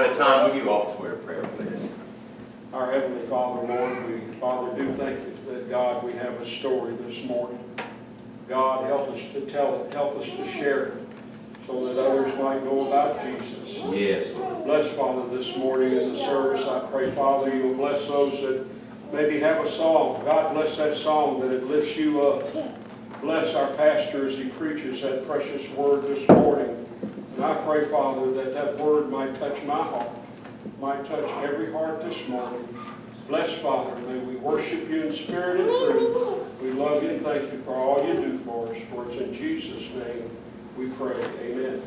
At time, would you all swear a prayer, please? Our Heavenly Father, Lord, we, Father, do thank you that, God, we have a story this morning. God, help us to tell it, help us to share it, so that others might know about Jesus. Yes, Lord. Bless, Father, this morning in the service. I pray, Father, you'll bless those that maybe have a song. God, bless that song that it lifts you up. Bless our pastor as he preaches that precious word this morning. And I pray, Father, that that word might touch my heart, might touch every heart this morning. Bless, Father, may we worship you in spirit and truth. We love you and thank you for all you do for us. For it's in Jesus' name we pray. Amen.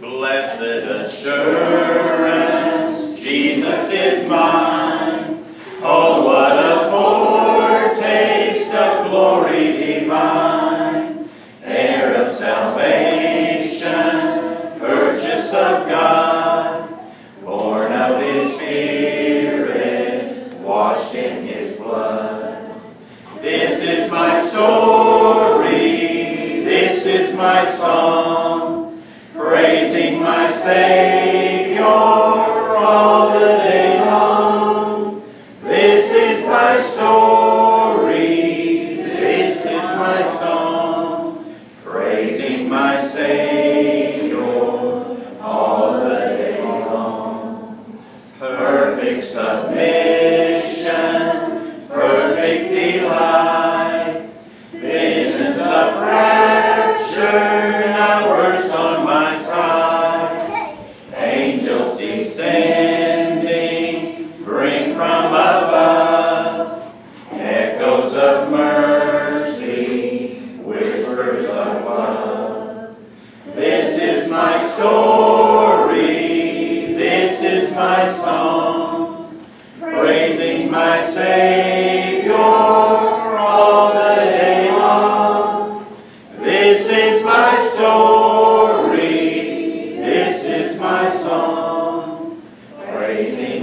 Blessed assurance, Jesus is mine. Oh, what a foretaste of glory divine, heir of salvation, washed in His blood. This is my story, this is my song,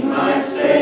my Savior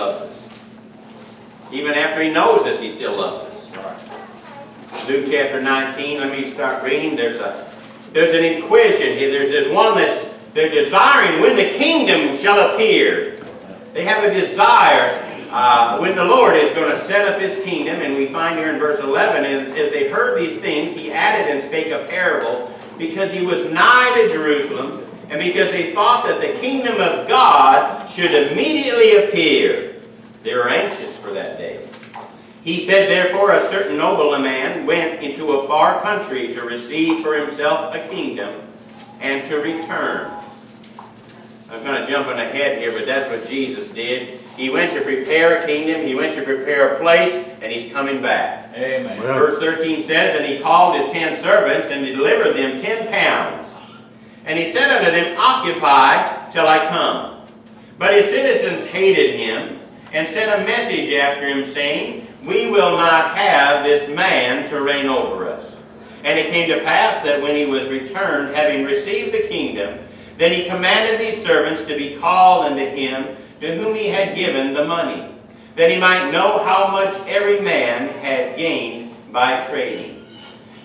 loves us. Even after He knows us, He still loves us. Luke chapter 19, let me start reading. There's a there's an inquisition here. There's, there's one that's they're desiring when the kingdom shall appear. They have a desire uh, when the Lord is going to set up His kingdom. And we find here in verse 11, as, as they heard these things, He added and spake a parable because He was nigh to Jerusalem and because they thought that the kingdom of God should immediately appear. They were anxious for that day. He said, therefore, a certain nobleman went into a far country to receive for himself a kingdom and to return. I'm kind of jumping ahead here, but that's what Jesus did. He went to prepare a kingdom, he went to prepare a place, and he's coming back. Amen. Verse 13 says, And he called his ten servants, and he delivered them ten pounds. And he said unto them, Occupy till I come. But his citizens hated him, and sent a message after him, saying, We will not have this man to reign over us. And it came to pass that when he was returned, having received the kingdom, then he commanded these servants to be called unto him to whom he had given the money, that he might know how much every man had gained by trading.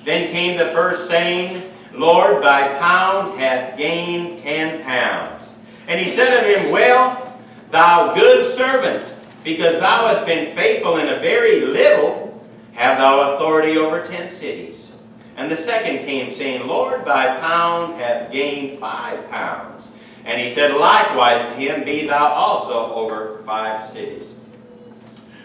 Then came the first saying, Lord, thy pound hath gained ten pounds. And he said unto him, Well, thou good servant, because thou hast been faithful in a very little, have thou authority over ten cities? And the second came, saying, Lord, thy pound hath gained five pounds. And he said, Likewise to him, be thou also over five cities.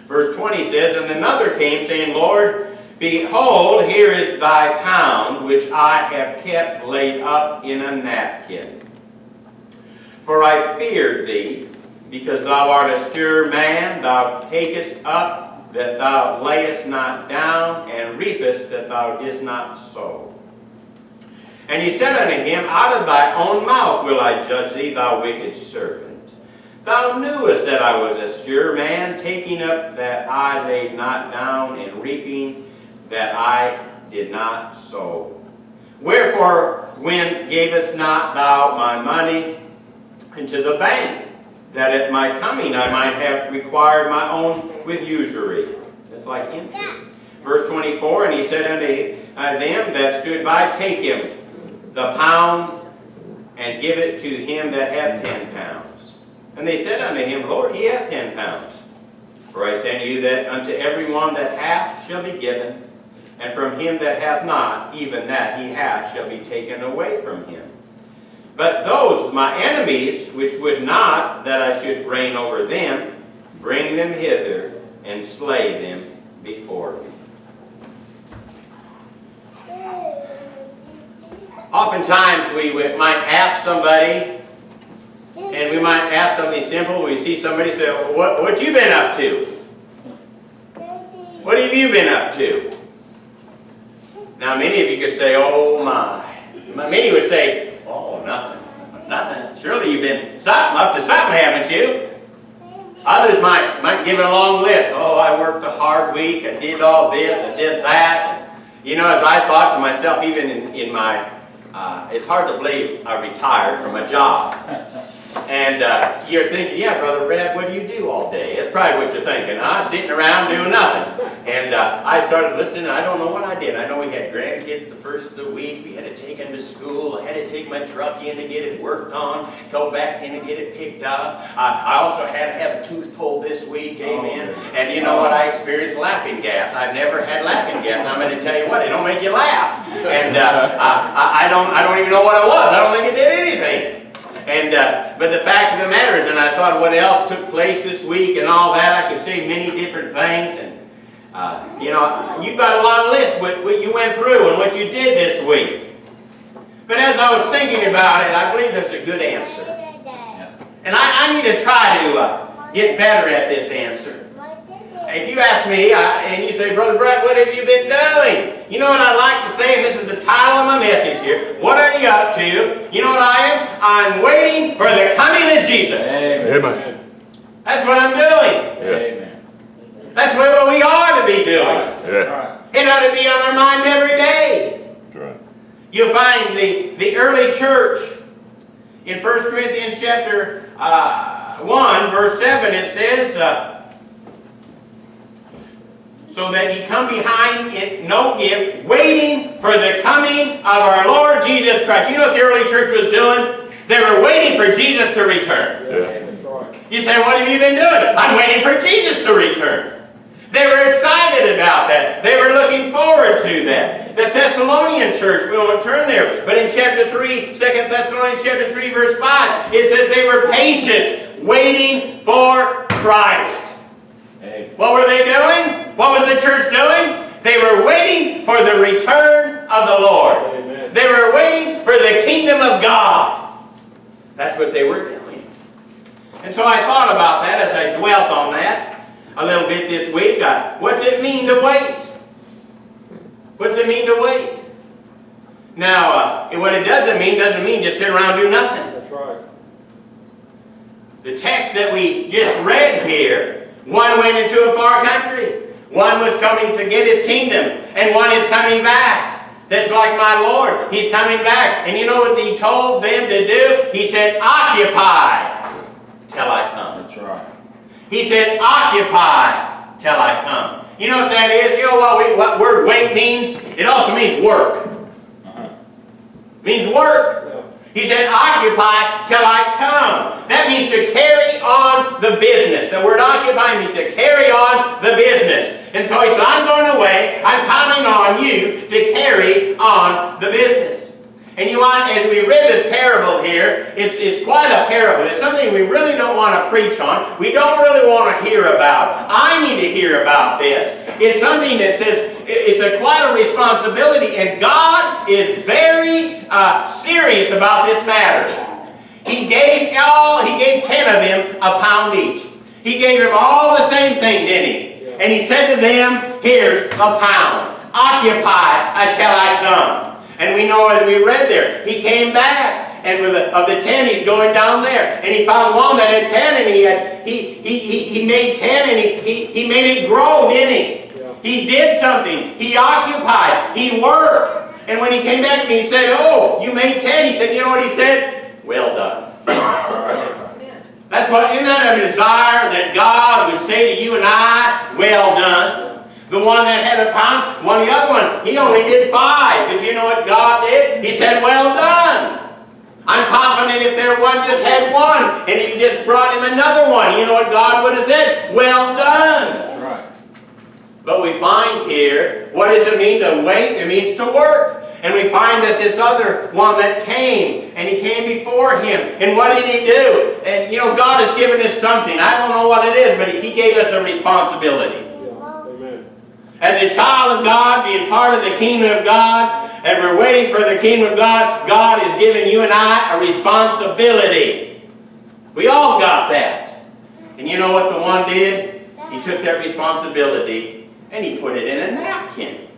Verse 20 says, And another came, saying, Lord, behold, here is thy pound, which I have kept laid up in a napkin. For I feared thee, because thou art a sure man, thou takest up that thou layest not down, and reapest that thou didst not sow. And he said unto him, Out of thy own mouth will I judge thee, thou wicked servant. Thou knewest that I was a sure man, taking up that I laid not down, and reaping that I did not sow. Wherefore, when gavest not thou my money into the bank, that at my coming I might have required my own with usury? That's like interest. Verse 24, And he said unto uh, them that stood by, Take him the pound, and give it to him that hath ten pounds. And they said unto him, Lord, he hath ten pounds. For I say unto you that unto every one that hath shall be given, and from him that hath not, even that he hath shall be taken away from him. But those, my enemies, which would not that I should reign over them, bring them hither, and slay them before me. Oftentimes we might ask somebody, and we might ask something simple. We see somebody say, what, what you been up to? What have you been up to? Now many of you could say, oh my. Many would say, oh, nothing, nothing. Surely you've been something, up to something, haven't you? Others might, might give a long list. Oh, I worked a hard week, I did all this, I did that. You know, as I thought to myself, even in, in my, uh, it's hard to believe I retired from a job. And uh, you're thinking, yeah, Brother Red, what do you do all day? That's probably what you're thinking, huh? Sitting around doing nothing. And uh, I started listening, I don't know what I did. I know we had grandkids the first of the week. We had to take them to school. I had to take my truck in to get it worked on, go back in to get it picked up. Uh, I also had to have a tooth pulled this week, amen. And you know what? I experienced laughing gas. I've never had laughing gas. I'm going to tell you what, it don't make you laugh. And uh, I, I, don't, I don't even know what it was. I don't think it did anything. And, uh, but the fact of the matter is, and I thought what else took place this week and all that, I could say many different things. And, uh, you know, you've got a long list what, what you went through and what you did this week. But as I was thinking about it, I believe there's a good answer. And I, I need to try to uh, get better at this answer. If you ask me, I, and you say, Brother Brett, what have you been doing? You know what I like to say, and this is the title of my message here. What are you up to? You know what I am? I'm waiting for the coming of Jesus. Amen. That's what I'm doing. Yeah. That's what we ought to be doing. Yeah. It ought to be on our mind every day. Right. You'll find the, the early church in 1 Corinthians chapter uh, 1, verse 7, it says, uh, so that he come behind in no gift, waiting for the coming of our Lord Jesus Christ. You know what the early church was doing? They were waiting for Jesus to return. Yeah. You say, what have you been doing? I'm waiting for Jesus to return. They were excited about that. They were looking forward to that. The Thessalonian church, we won't turn there, but in chapter 3, 2 Thessalonians chapter 3, verse 5, it says they were patient, waiting for Christ. What were they doing? What was the church doing? They were waiting for the return of the Lord. Amen. They were waiting for the kingdom of God. That's what they were doing. And so I thought about that as I dwelt on that a little bit this week. Uh, what's it mean to wait? What's it mean to wait? Now, uh, what it doesn't mean doesn't mean just sit around and do nothing. That's right. The text that we just read here, one went into a far country. One was coming to get his kingdom, and one is coming back. That's like my Lord. He's coming back. And you know what he told them to do? He said, occupy till I come. That's right. He said, occupy till I come. You know what that is? You know what, we, what word wait means? It also means work. Uh-huh. means work. He said, occupy till I come. That means to carry on the business. The word occupy means to carry on the business. And so he said, I'm going away. I'm counting on you to carry on the business. And you want, as we read this parable here, it's, it's quite a parable. It's something we really don't want to preach on. We don't really want to hear about. I need to hear about this. It's something that says it's a quite a responsibility, and God is very uh, serious about this matter. He gave all, he gave ten of them a pound each. He gave them all the same thing, didn't he? And he said to them, here's a pound. Occupy until I come. And we know as we read there, he came back, and with the, of the ten, he's going down there, and he found one that had ten, and he had he he he, he made ten, and he, he he made it grow, didn't he? Yeah. He did something. He occupied. He worked. And when he came back and he said, "Oh, you made ten, he said, "You know what he said? Well done." That's what, isn't that a desire that God would say to you and I, well done? The one that had a pound, one the other one, he only did five. But you know what God did? He said, well done. I'm confident if there one just had one and he just brought him another one, you know what God would have said? Well done. Right. But we find here, what does it mean to wait? It means to work. And we find that this other one that came, and he came before him. And what did he do? And you know, God has given us something. I don't know what it is, but he gave us a responsibility. As a child of God, being part of the kingdom of God, and we're waiting for the kingdom of God, God has given you and I a responsibility. We all got that. And you know what the one did? He took that responsibility and he put it in a napkin.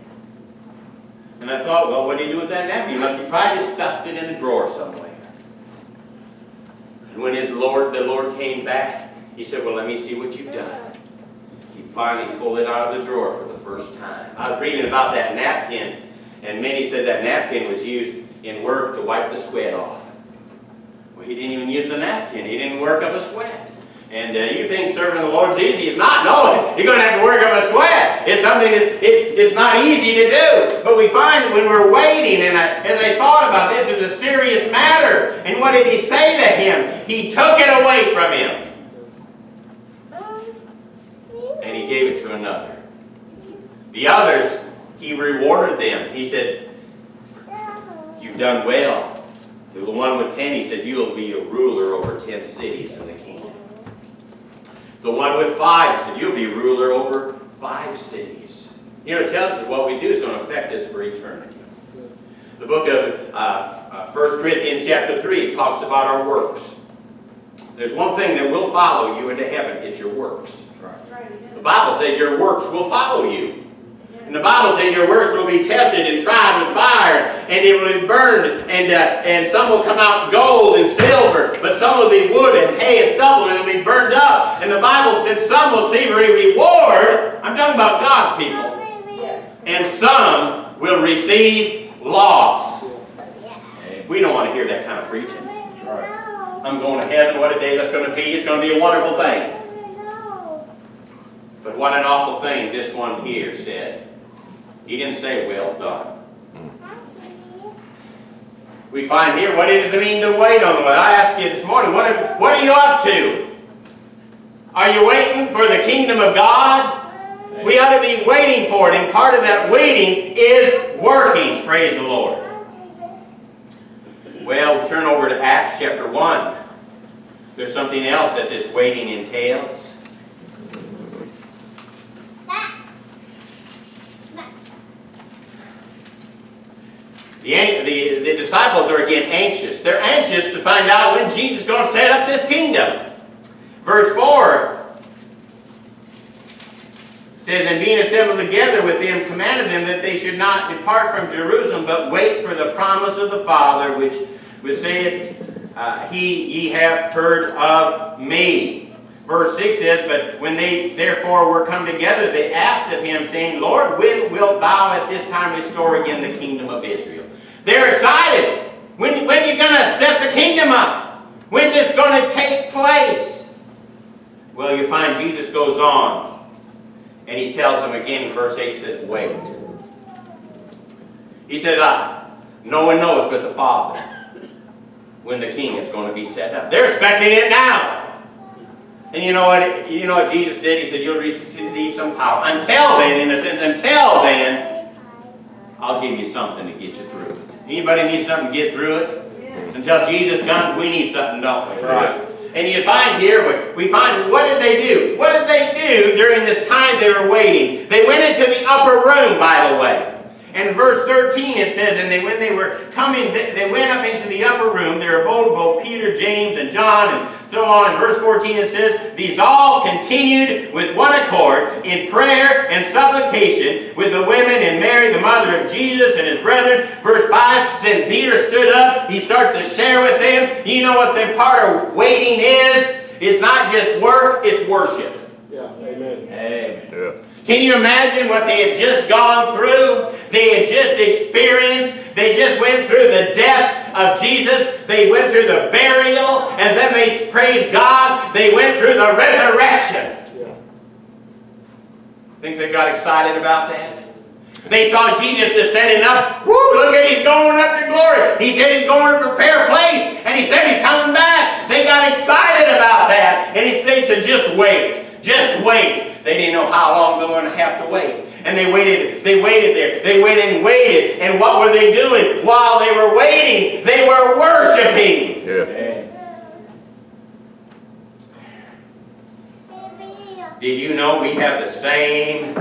And I thought, well, what did he do with that napkin? He must have probably just stuffed it in a drawer somewhere. And when his Lord, the Lord came back, he said, well, let me see what you've done. He finally pulled it out of the drawer first time. I was reading about that napkin, and many said that napkin was used in work to wipe the sweat off. Well, he didn't even use the napkin. He didn't work up a sweat. And uh, you think serving the Lord's easy. It's not. No, you're going to have to work up a sweat. It's something that it, it's not easy to do. But we find that when we're waiting, and I, as I thought about this, it's a serious matter. And what did he say to him? He took it away from him. and he gave it to another. The others, he rewarded them. He said, You've done well. To the one with ten, he said, You'll be a ruler over ten cities in the kingdom. The one with five said, You'll be ruler over five cities. You know, it tells us what we do is going to affect us for eternity. The book of uh, uh, 1 Corinthians chapter 3 talks about our works. There's one thing that will follow you into heaven, it's your works. The Bible says your works will follow you. And the Bible says your works will be tested and tried with fire, and it will be burned, and, uh, and some will come out gold and silver, but some will be wood and hay and stubble, and it'll be burned up. And the Bible says some will see a reward. I'm talking about God's people. And some will receive loss. We don't want to hear that kind of preaching. I'm going to heaven. What a day that's going to be. It's going to be a wonderful thing. But what an awful thing this one here said. He didn't say, well done. We find here, what does it mean to wait on the Lord? I asked you this morning, what are, what are you up to? Are you waiting for the kingdom of God? We ought to be waiting for it, and part of that waiting is working, praise the Lord. Well, turn over to Acts chapter 1. There's something else that this waiting entails. The, the, the disciples are again anxious. They're anxious to find out when Jesus is going to set up this kingdom. Verse 4 says, And being assembled together with them, commanded them that they should not depart from Jerusalem, but wait for the promise of the Father, which, which saith, uh, He ye have heard of me. Verse 6 says, But when they therefore were come together, they asked of him, saying, Lord, when wilt thou at this time restore again the kingdom of Israel? They're excited. When, when are you going to set the kingdom up? When's this going to take place? Well, you find Jesus goes on, and he tells them again in verse 8, he says, Wait. He said, uh, No one knows but the Father when the kingdom's going to be set up. They're expecting it now. And you know what? You know what Jesus did? He said, "You'll receive some power." Until then, in a sense, until then, I'll give you something to get you through. Anybody need something to get through it? Until Jesus comes, we need something, don't we? Right. And you find here, we find, what did they do? What did they do during this time they were waiting? They went into the upper room, by the way. And in verse 13 it says, And they, when they were coming, they they went up into the upper room. There abode both Peter, James, and John, and so on. In verse 14 it says, These all continued with one accord in prayer and supplication with the women and Mary, the mother of Jesus, and his brethren. Verse 5 says, Peter stood up. He started to share with them. You know what the part of waiting is? It's not just work, it's worship. Yeah, amen. Amen. Yeah. Can you imagine what they had just gone through? They had just experienced. They just went through the death of Jesus. They went through the burial. And then they praised God. They went through the resurrection. Yeah. Think they got excited about that? They saw Jesus descending up. Woo, look at he's going up to glory. He said he's going to prepare a place. And he said he's coming back. They got excited about that. And he said, just wait. Just wait. They didn't know how long they were going to have to wait. And they waited, they waited there. They waited and waited. And what were they doing? While they were waiting, they were worshiping. Yeah. Did you know we have the same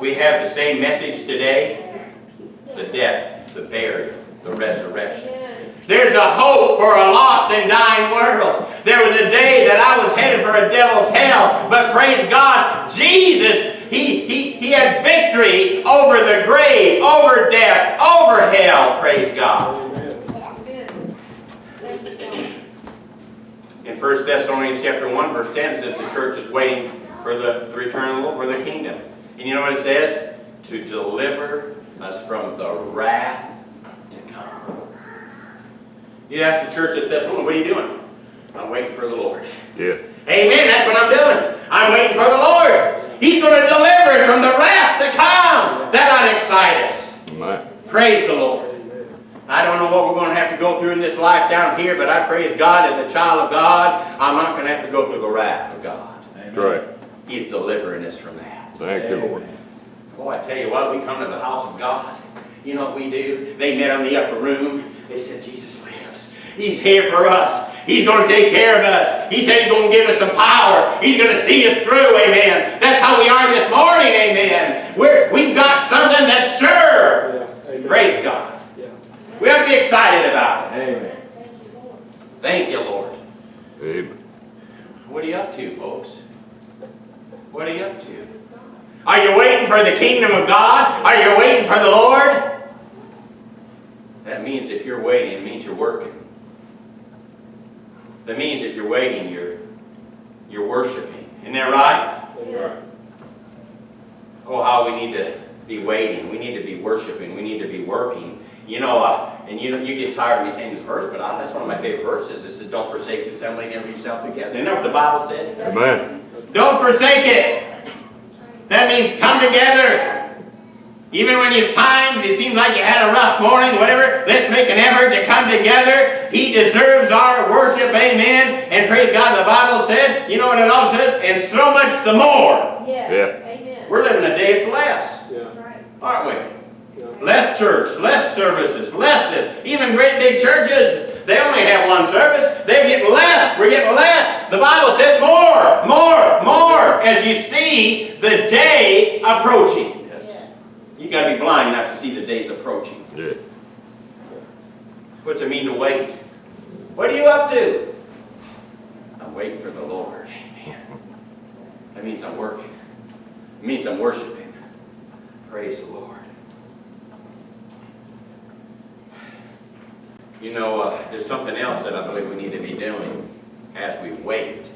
we have the same message today? The death, the burial, the resurrection. There's a hope for a lost and dying world. There was a day that I was headed for a devil's hell, but praise God, Jesus, he, he, he had victory over the grave, over death, over hell, praise God. In 1 Thessalonians chapter 1, verse 10 says the church is waiting for the, the return of the Lord, for the kingdom. And you know what it says? To deliver us from the wrath to come. You ask the church at Thessalonians, what are you doing? I'm waiting for the Lord. Yeah. Amen, that's what I'm doing. I'm waiting for the Lord. He's going to deliver us from the wrath to come. That ought to excite us. Man. Praise the Lord. I don't know what we're going to have to go through in this life down here, but I praise God as a child of God. I'm not going to have to go through the wrath of God. That's right. He's delivering us from that. Thank you, Lord. Oh, I tell you what, we come to the house of God. You know what we do? They met on the upper room. They said, Jesus. He's here for us. He's going to take care of us. He said he's going to give us some power. He's going to see us through, amen. That's how we are this morning, amen. We're, we've got something that's sure. Yeah. Praise God. Yeah. We have to be excited about it. Amen. Thank you, Lord. Amen. What are you up to, folks? What are you up to? Are you waiting for the kingdom of God? Are you waiting for the Lord? That means if you're waiting, it means you're working. That means if you're waiting, you're you're worshiping. Isn't that right? Right. Oh, how we need to be waiting. We need to be worshiping. We need to be working. You know, uh, and you know, you get tired of me saying this verse, but I, that's one of my favorite verses. It says, "Don't forsake the assembling of yourself together." Isn't that what the Bible said? Amen. Don't forsake it. That means come together. Even when you've times, it seems like you had a rough morning, whatever, let's make an effort to come together. He deserves our worship, amen. And praise God, the Bible said, you know what it also says? And so much the more. Yes, amen. We're living a day it's less, Yeah. That's right. aren't we? Yeah. Less church, less services, less this. Even great big churches, they only have one service. They're getting less. We're getting less. The Bible said more, more, more as you see the day approaching. You got to be blind not to see the days approaching. Yeah. What's it mean to wait? What are you up to? I'm waiting for the Lord. Amen. That means I'm working. It means I'm worshiping. Praise the Lord. You know, uh, there's something else that I believe we need to be doing as we wait.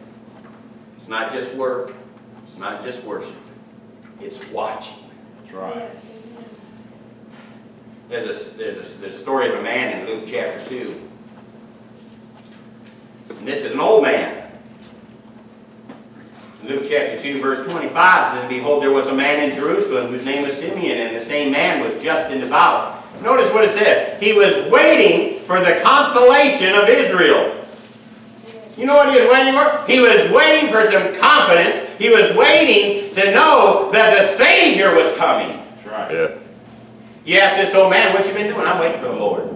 It's not just work. It's not just worship. It's watching. Right. There's a, there's a, there's a story of a man in Luke chapter 2. And this is an old man. In Luke chapter 2, verse 25 says, Behold, there was a man in Jerusalem whose name was Simeon, and the same man was just and devout. Notice what it said. He was waiting for the consolation of Israel. You know what he was waiting for? He was waiting for some confidence. He was waiting to know that the Savior was coming. That's right. Yeah. You ask this old man, what you been doing? I'm waiting for the Lord.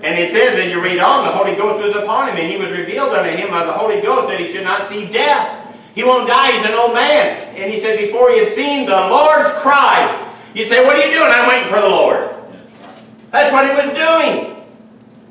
And it says, as you read on, the Holy Ghost was upon him, and he was revealed unto him by the Holy Ghost that he should not see death. He won't die, he's an old man. And he said, before he had seen the Lord's Christ. You say, what are you doing? I'm waiting for the Lord. That's what he was doing.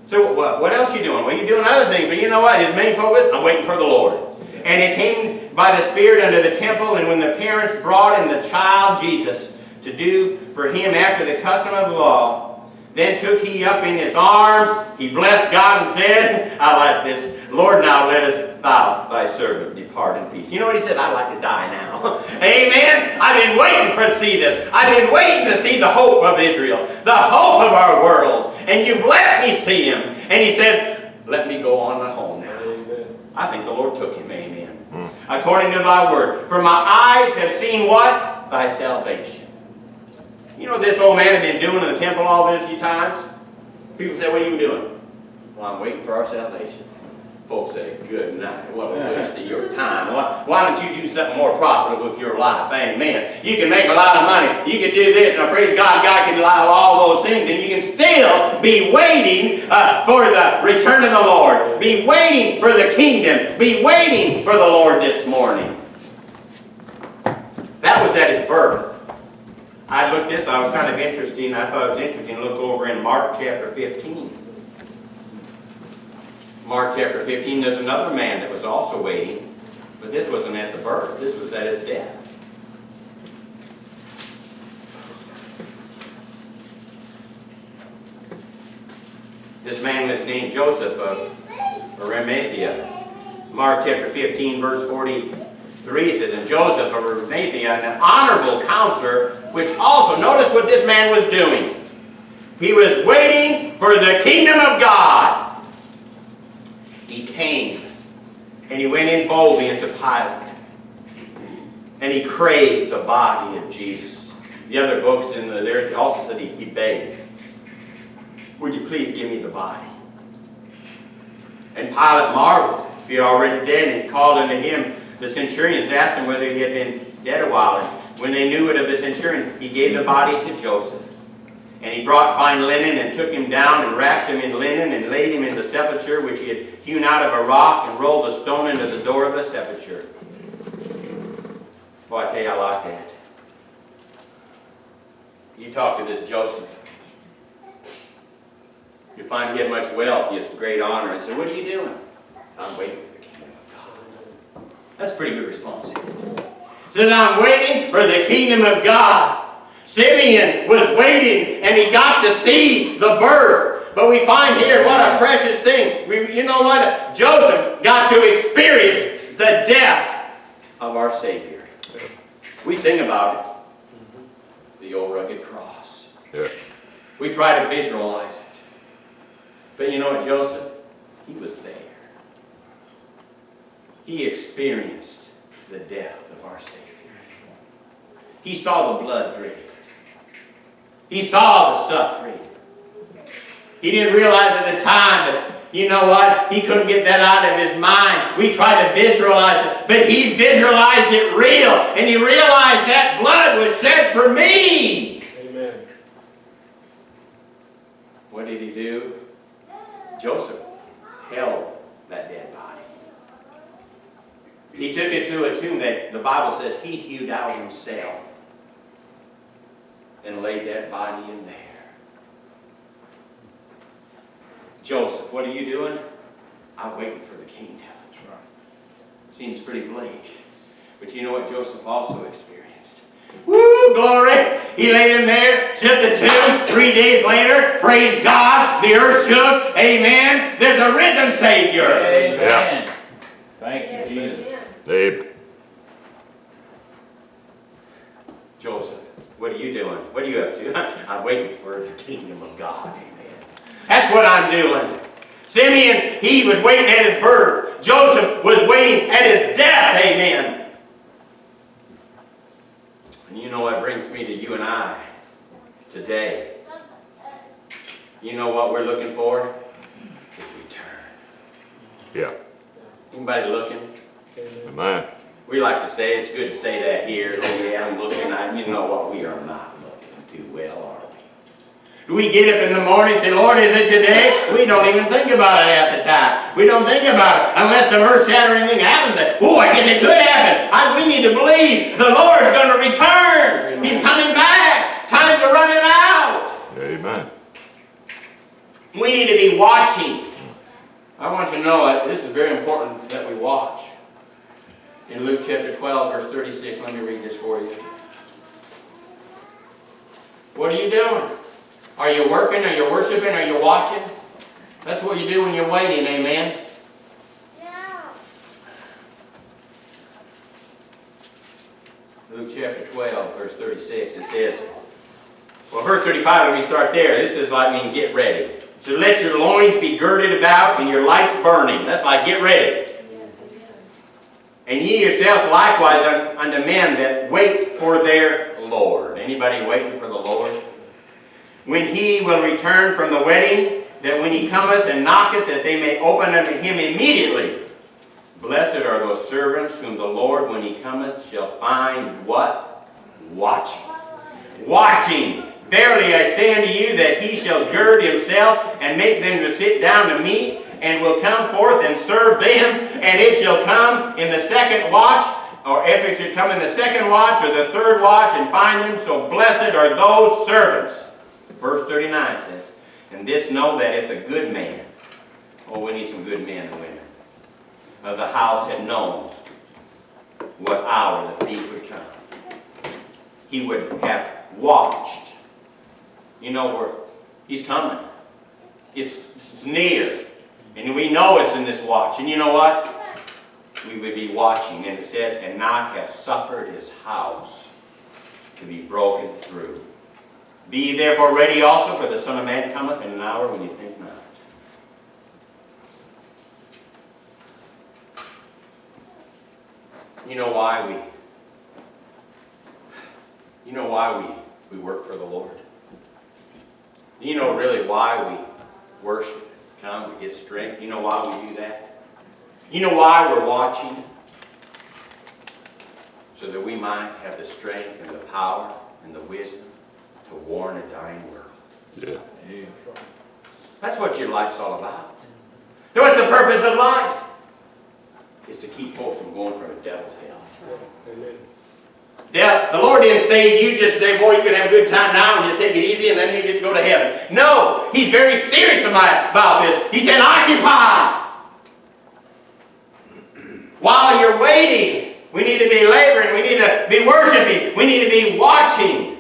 So what, what else you doing? Well, you're doing other things, but you know what? His main focus, I'm waiting for the Lord. And it came by the Spirit unto the temple, and when the parents brought in the child Jesus to do for him after the custom of the law, then took he up in his arms, he blessed God and said, I like this, Lord, now let us thou, thy servant, depart in peace. You know what he said? I'd like to die now. Amen? I've been waiting for to see this. I've been waiting to see the hope of Israel, the hope of our world. And you've let me see him. And he said, let me go on to home now. Amen. I think the Lord took him, amen. According to thy word. For my eyes have seen what? Thy salvation. You know what this old man had been doing in the temple all these few times? People say, what are you doing? Well, I'm waiting for our salvation. Folks say, good night. What a waste of your time. Why, why don't you do something more profitable with your life? Amen. You can make a lot of money. You can do this. And praise God, God can allow all those things. And you can still be waiting uh, for the return of the Lord. Be waiting for the kingdom. Be waiting for the Lord this morning. That was at his birth. I looked this, I was kind of interesting, I thought it was interesting to look over in Mark chapter 15. Mark chapter 15, there's another man that was also waiting, but this wasn't at the birth, this was at his death. This man was named Joseph of Arimathea. Mark chapter 15, verse 43 says, And Joseph of Arimathea, an honorable counselor, which also, notice what this man was doing. He was waiting for the kingdom of God. He came, and he went in boldly into Pilate. And he craved the body of Jesus. The other books in the, there also said he, he begged. Would you please give me the body? And Pilate marveled if he already dead and called unto him the centurions, asked him whether he had been dead a while. And when they knew it of the centurion, he gave the body to Joseph. And he brought fine linen and took him down and wrapped him in linen and laid him in the sepulchre which he had hewn out of a rock and rolled a stone into the door of the sepulchre. Boy, I tell you, I like that. You talk to this Joseph. You find he had much wealth, he has great honor, and said, what are you doing? I'm waiting for the kingdom of God. That's a pretty good response. Says, I'm waiting for the kingdom of God. Simeon was waiting, and he got to see the birth. But we find here, what a precious thing. We, you know what? Joseph got to experience the death of our Savior. We sing about it. The old rugged cross. Yeah. We try to visualize it. But you know what, Joseph? He was there. He experienced the death of our Savior. He saw the blood drip. He saw the suffering. He didn't realize at the time that, you know what, he couldn't get that out of his mind. We try to visualize it, but he visualized it real, and he realized that blood was shed for me. Amen. What did he do? Joseph held that dead body. He took it to a tomb that the Bible says he hewed out himself and laid that body in there. Joseph, what are you doing? I'm waiting for the kingdom. Seems pretty bleak. But you know what Joseph also experienced? Woo, glory! He laid him there, shut the tomb. Three days later, praise God, the earth shook. Amen. There's a risen Savior. Amen. Thank you, Jesus. Abe. Joseph, what are you doing? What are you up to? I'm waiting for the kingdom of God. Amen. That's what I'm doing. Simeon, he was waiting at his birth. Joseph was waiting at his death. Amen. And you know what brings me to you and I today? You know what we're looking for? His return. Yeah, Anybody looking? amen. We like to say, it's good to say that here, oh yeah, I'm looking, I, you know what, we are not looking too well, are we? Do we get up in the morning and say, Lord, is it today? We don't even think about it at the time. We don't think about it unless some earth-shattering thing happens. Oh, I guess it could happen. I, we need to believe the Lord's going to return. He's coming back. Time's are running out. Amen. We need to be watching. I want you to know that this is very important that we watch. In Luke chapter 12, verse 36, let me read this for you. What are you doing? Are you working? Are you worshiping? Are you watching? That's what you do when you're waiting, amen? Luke chapter 12, verse 36, it says, well, verse 35, let me start there. This is like, I mean, get ready. So let your loins be girded about and your lights burning. That's like, get ready. And ye yourselves likewise un- unto men that wait for their Lord. Anybody waiting for the Lord? When he will return from the wedding, that when he cometh and knocketh, that they may open unto him immediately. Blessed are those servants whom the Lord, when he cometh, shall find what? Watching. Watching. Verily I say unto you that he shall gird himself and make them to sit down to meat, and will come forth and serve them, and it shall come in the second watch, or if it should come in the second watch or the third watch, and find them, so blessed are those servants. Verse 39 says, And this know that if a good man, oh, we need some good men and women, of the house had known what hour the thief would come, he would have watched. You know where he's coming. It's, it's near. And we know it's in this watch. And you know what? We would be watching. And it says, and not have suffered his house to be broken through. Be therefore ready also, for the Son of Man cometh in an hour when you think not. You know why we, you know why we, we work for the Lord? You know really why we worship, come, we get strength. You know why we do that? You know why we're watching? So that we might have the strength and the power and the wisdom to warn a dying world. Yeah. That's what your life's all about. You know what's the purpose of life? Is to keep folks from going from a devil's hell. Yeah, the Lord didn't save you just say, boy, you can have a good time now and just take it easy and then you just go to heaven. No, He's very serious about about this. He said, occupy. While you're waiting, we need to be laboring, we need to be worshiping, we need to be watching.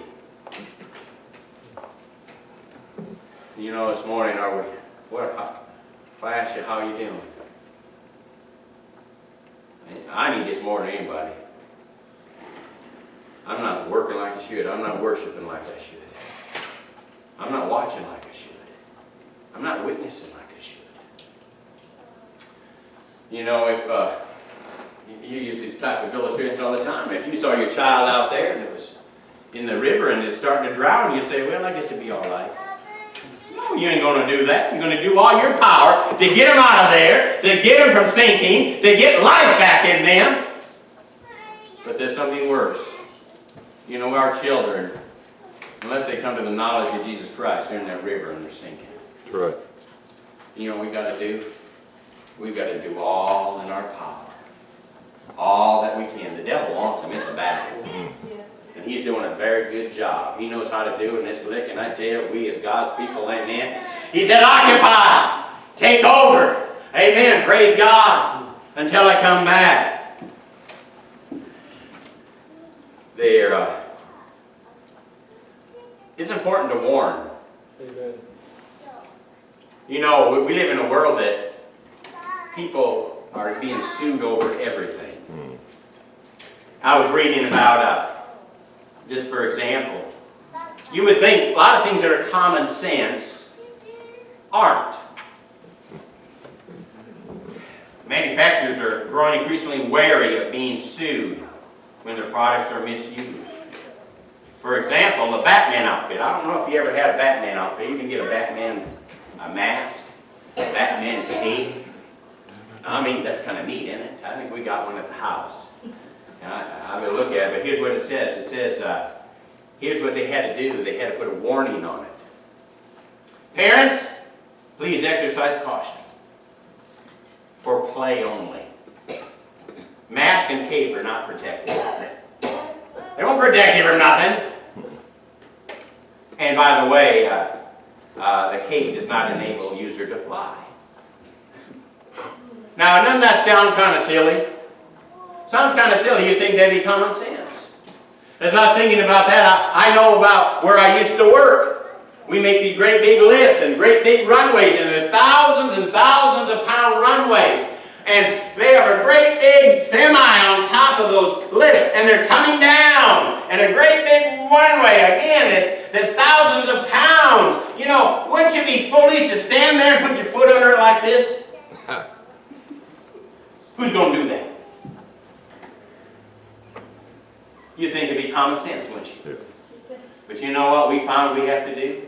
You know, this morning, are we, what, if I ask you how you doing? I need this more than anybody. I'm not working like I should. I'm not worshiping like I should. I'm not watching like I should. I'm not witnessing like I should. You know, if uh, you- use these type of illustrations all the time. If you saw your child out there that was in the river and it's starting to drown, you say, well, I guess it'd be all right. No, you ain't going to do that. You're going to do all your power to get them out of there, to get them from sinking, to get life back in them. But there's something worse. You know, our children, unless they come to the knowledge of Jesus Christ, they're in that river and they're sinking. That's right. You know what we got to do? We've got to do all in our power. All that we can. The devil wants them. It's a battle. And he's doing a very good job. He knows how to do it in this lick. And I tell you, we as God's people, amen. He said, occupy. Take over. Amen. Praise God. Until I come back. There, uh, it's important to warn. You know, we- we live in a world that people are being sued over everything. I was reading about, uh, just for example, you would think a lot of things that are common sense aren't. Manufacturers are growing increasingly wary of being sued when their products are misused. For example, the Batman outfit. I don't know if you ever had a Batman outfit. You can get a Batman a mask, a Batman cape. I mean, that's kind of neat, isn't it? I think we got one at the house. I'm gonna look at it, but here's what it says. It says, uh, here's what they had to do. They had to put a warning on it. Parents, please exercise caution. For play only. Mask and cape are not protective. They won't protect you from nothing. And by the way, uh, uh, the cape does not enable user to fly. Now, doesn't that sound kind of silly? Sounds kind of silly. You think that'd be common sense. As I thinking about that, I, I know about where I used to work. We make these great big lifts and great big runways, and thousands and thousands of pound runways. And they have a great big semi on top of those lifts, and they're coming down. And a great big runway, again, it's, that's thousands of pounds. You know, wouldn't you be foolish to stand there and put your foot under it like this? Who's going to do that? You'd think it'd be common sense, wouldn't you? But you know what we found we have to do?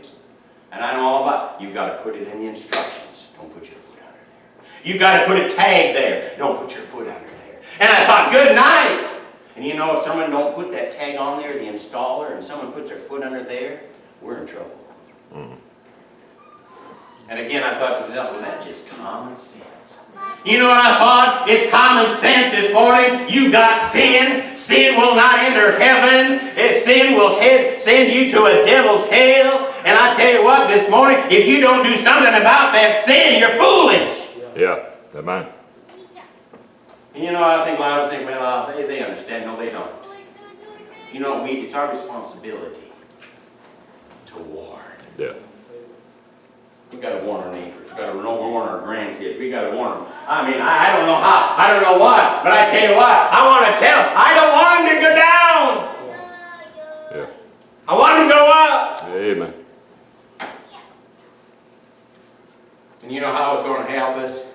And I know all about You've got to put it in the instructions. Don't put your foot under there. You've got to put a tag there. Don't put your foot under there. And I thought, good night. And you know, if someone don't put that tag on there, the installer, and someone puts their foot under there, we're in trouble. Mm-hmm. And again, I thought to myself, well, that's just common sense. You know what I thought? It's common sense this morning. You got sin. Sin will not enter heaven. If sin will head, send you to a devil's hell. And I tell you what, this morning, if you don't do something about that sin, you're foolish. Yeah, amen. And you know, I think a lot of us think, well, uh, they, they understand. No, they don't. You know, we, it's our responsibility to warn. Yeah. We gotta warn our neighbors, we gotta warn our grandkids, we gotta warn them. I mean, I, I don't know how, I don't know what, but I tell you what, I wanna tell them, I don't want them to go down. Yeah. I want them to go up. Amen. And you know how it's gonna help us?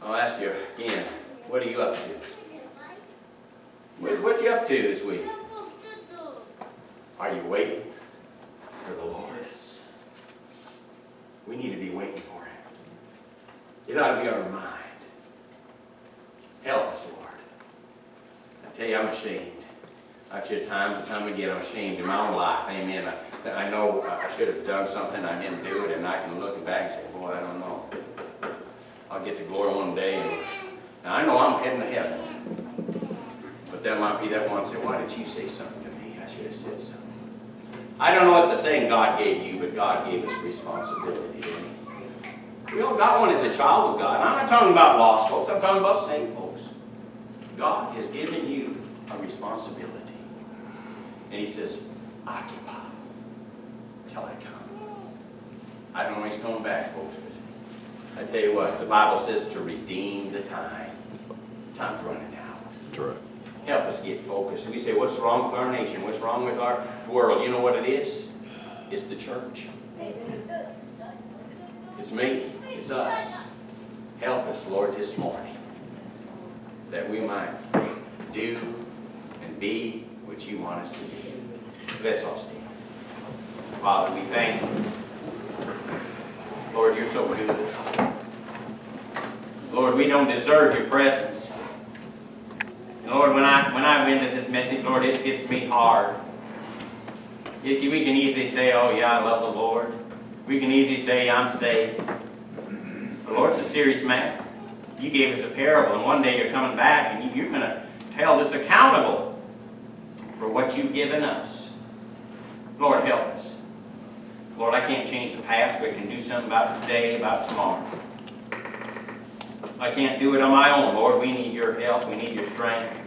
I'll ask you again, what are you up to? What, what you up to this week? Are you waiting for the Lord? We need to be waiting for Him. It ought to be on our mind. Help us, Lord. I tell you, I'm ashamed. I've said time and time again, I'm ashamed in my own life. Amen. I, I know I should have done something, I didn't do it, and I can look back and say, boy, I don't know. I'll get to glory one day. And, now, I know I'm heading to heaven. But there might be that one say, why didn't you say something to me? I should have said something. I don't know what the thing God gave you, but God gave us responsibility, didn't He? We all got one as a child of God. I'm not talking about lost folks, I'm talking about saved folks. God has given you a responsibility. And He says, occupy till I come. I don't know when He's coming back, folks, but I tell you what, the Bible says to redeem the time. Time's running out That's right. help us get focused. We say, what's wrong with our nation? What's wrong with our world? You know what it is? It's the church. It's me. It's us. Help us, Lord, this morning, that we might do and be what you want us to be. Let's all stand. Father, we thank you. Lord, you're so good. Lord, we don't deserve your presence. And Lord, when I when I went to this message, Lord, it hits me hard. It, we can easily say, "Oh yeah, I love the Lord." We can easily say, "I'm saved." The Lord's a serious man. You gave us a parable, and one day you're coming back, and you, you're going to hold us accountable for what you've given us. Lord, help us. Lord, I can't change the past, but I can do something about today, about tomorrow. I can't do it on my own, Lord. We need your help. We need your strength.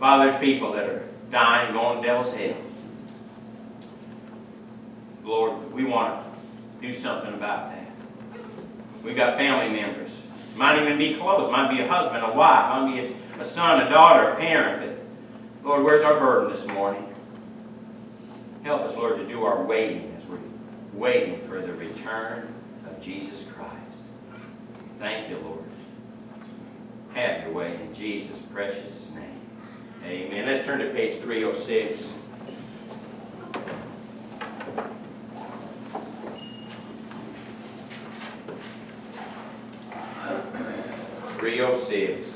Father, there's people that are dying, going to devil's hell. Lord, we want to do something about that. We've got family members. Might even be close. Might be a husband, a wife. Might be a, a son, a daughter, a parent. But Lord, where's our burden this morning? Help us, Lord, to do our waiting as we're waiting for the return of Jesus Christ. Thank you, Lord. Have your way in Jesus' precious name. Amen. Let's turn to page 306. 306. Have